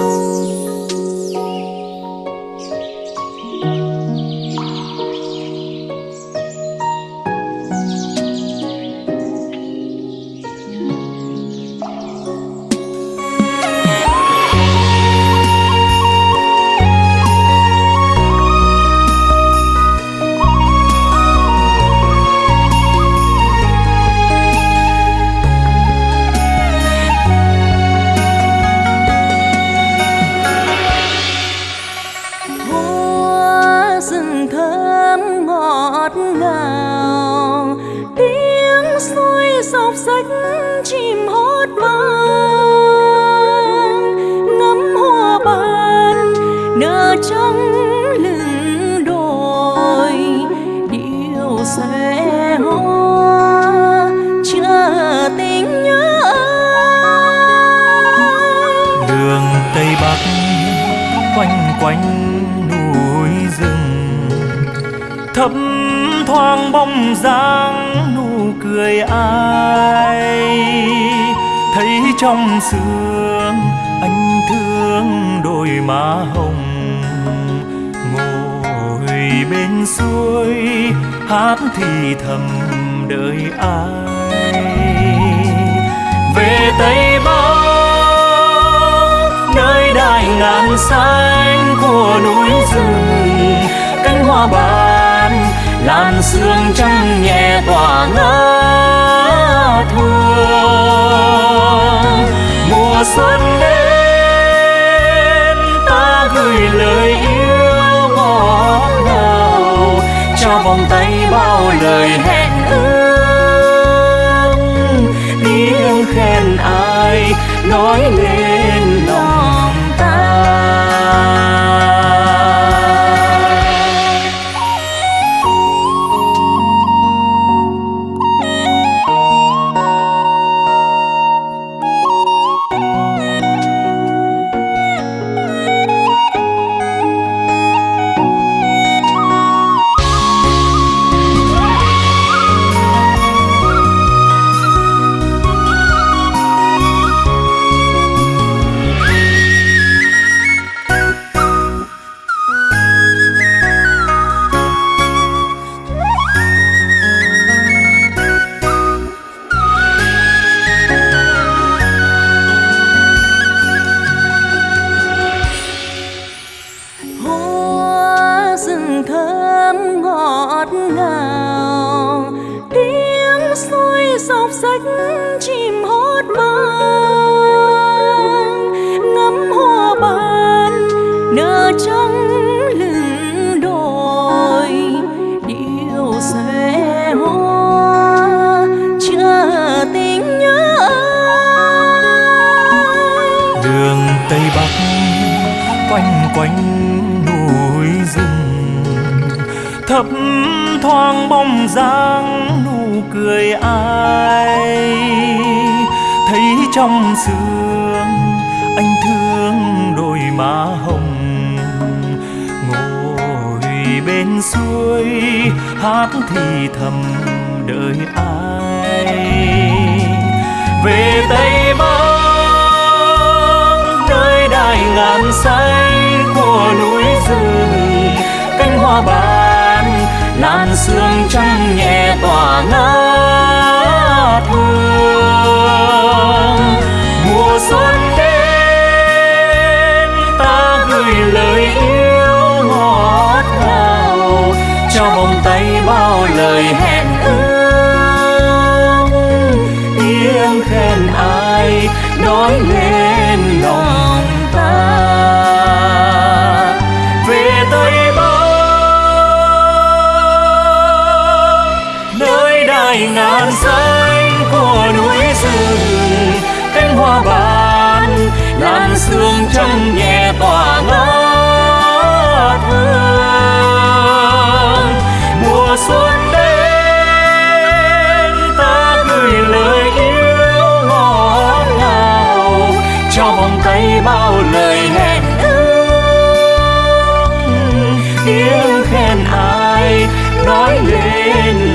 hoa ngào. Tiếng suối dọc rách chim hót vang. Ngắm hoa ban nở trắng lưng đồi. Điệu xòe hoa chờ tình nhớ anh đường tây bắc, quanh quanh núi rừng, thấp thoáng bóng dáng, nụ cười ai. Thấy trong sương, anh thương đôi má hồng. Ngồi bên suối, hát thì thầm đợi ai. Về tây bắc, nơi đại ngàn xanh của núi rừng, cánh hoa ban làn sương trắng nhẹ tỏa ngát hương mùa xuân đến, ta gửi lời yêu ngọt ngào. Cho vòng tay bao lời hẹn. Thơm ngọt ngào. Tiếng suối dọc sách chim hót vang ngắm hoa ban nở trong lưng đồi. Điệu xòe hoa chờ tình nhớ ai đường tây bắc quanh quanh thoáng bóng dáng, nụ cười ai. Thấy trong sương, anh thương đôi má hồng. Ngồi bên suối, hát thì thầm đợi ai. Về tây bắc, nơi đại ngàn xanh của núi rừng, cánh hoa bạc làn sương trắng nhẹ tỏa ngát hương mùa xuân đến, ta gửi lời yêu ngọt ngào, cho vòng tay bao lời hẹn ước. Tiếng khen ai nói lên đại xanh của núi rừng, cánh hoa ban, làn sương trắng nhẹ tỏa ngát hương. Mùa xuân đến, ta gửi lời yêu ngọt ngào, cho vòng tay bao lời hẹn ước. Tiếng khen ai nói lên